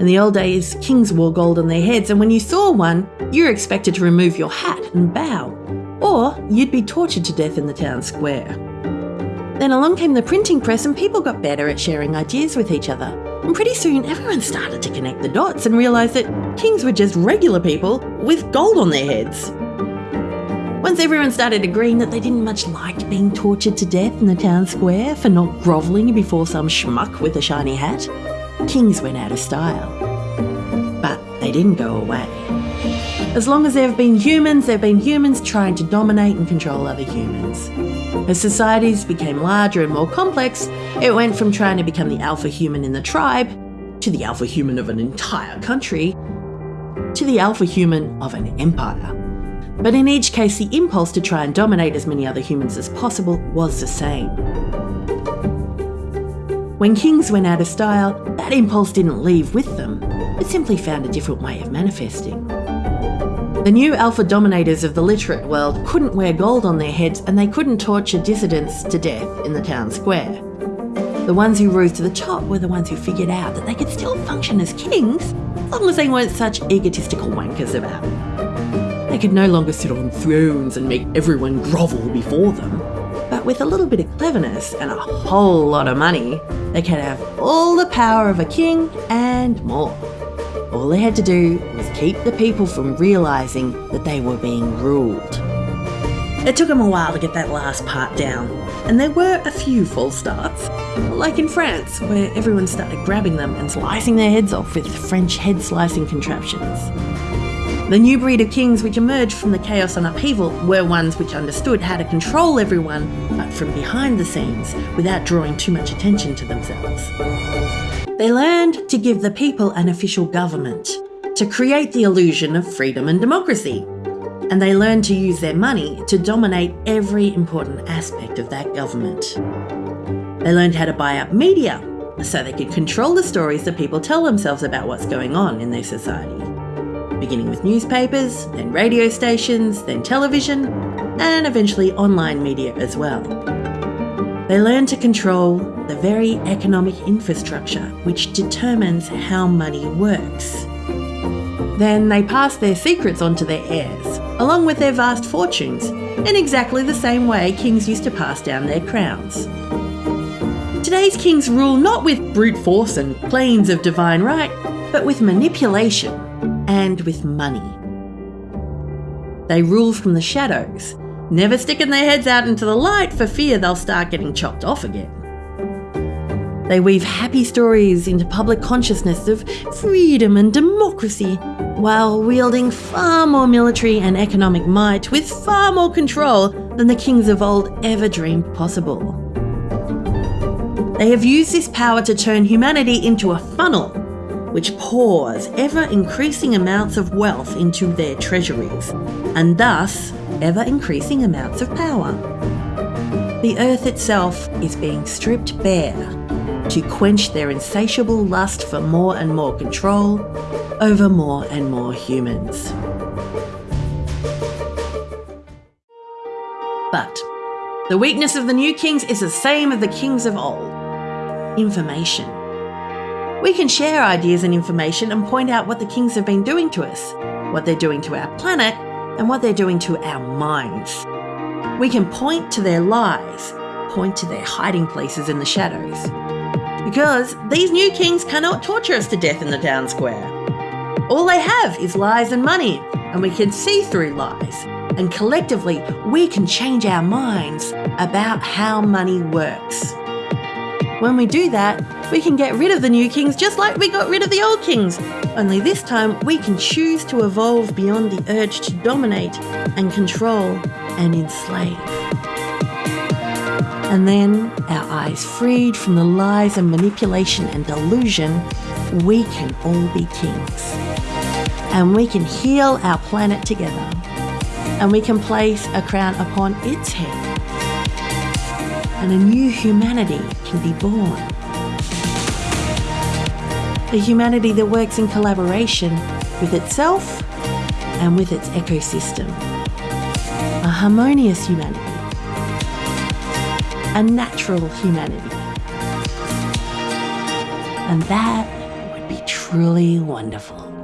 In the old days, kings wore gold on their heads, and when you saw one, you were expected to remove your hat and bow, or you'd be tortured to death in the town square. Then along came the printing press, and people got better at sharing ideas with each other. And pretty soon, everyone started to connect the dots and realise that kings were just regular people with gold on their heads. Once everyone started agreeing that they didn't much like being tortured to death in the town square for not grovelling before some schmuck with a shiny hat, kings went out of style. But they didn't go away. As long as there have been humans, there have been humans trying to dominate and control other humans. As societies became larger and more complex, it went from trying to become the alpha human in the tribe to the alpha human of an entire country to the alpha human of an empire. But in each case, the impulse to try and dominate as many other humans as possible was the same. When kings went out of style, that impulse didn't leave with them, it simply found a different way of manifesting. The new alpha dominators of the literate world couldn't wear gold on their heads and they couldn't torture dissidents to death in the town square. The ones who rose to the top were the ones who figured out that they could still function as kings as long as they weren't such egotistical wankers about. They could no longer sit on thrones and make everyone grovel before them. But with a little bit of cleverness and a whole lot of money, they could have all the power of a king and more. All they had to do was keep the people from realising that they were being ruled. It took them a while to get that last part down, and there were a few false starts, like in France, where everyone started grabbing them and slicing their heads off with French head slicing contraptions. The new breed of kings which emerged from the chaos and upheaval were ones which understood how to control everyone, but from behind the scenes, without drawing too much attention to themselves. They learned to give the people an official government, to create the illusion of freedom and democracy. And they learned to use their money to dominate every important aspect of that government. They learned how to buy up media so they could control the stories that people tell themselves about what's going on in their society. Beginning with newspapers, then radio stations, then television, and eventually online media as well. They learn to control the very economic infrastructure which determines how money works. Then they pass their secrets on to their heirs, along with their vast fortunes, in exactly the same way kings used to pass down their crowns. Today's kings rule not with brute force and claims of divine right, but with manipulation and with money. They rule from the shadows, never sticking their heads out into the light for fear they'll start getting chopped off again. They weave happy stories into public consciousness of freedom and democracy while wielding far more military and economic might with far more control than the kings of old ever dreamed possible. They have used this power to turn humanity into a funnel which pours ever increasing amounts of wealth into their treasuries, and thus ever increasing amounts of power. The earth itself is being stripped bare to quench their insatiable lust for more and more control over more and more humans. But the weakness of the new kings is the same as the kings of old information. We can share ideas and information and point out what the kings have been doing to us, what they're doing to our planet, and what they're doing to our minds. We can point to their lies, point to their hiding places in the shadows. Because these new kings cannot torture us to death in the town square. All they have is lies and money, and we can see through lies. And collectively, we can change our minds about how money works. When we do that, we can get rid of the new kings just like we got rid of the old kings. Only this time, we can choose to evolve beyond the urge to dominate and control and enslave. And then, our eyes freed from the lies and manipulation and delusion, we can all be kings. And we can heal our planet together. And we can place a crown upon its head and a new humanity can be born. A humanity that works in collaboration with itself and with its ecosystem. A harmonious humanity. A natural humanity. And that would be truly wonderful.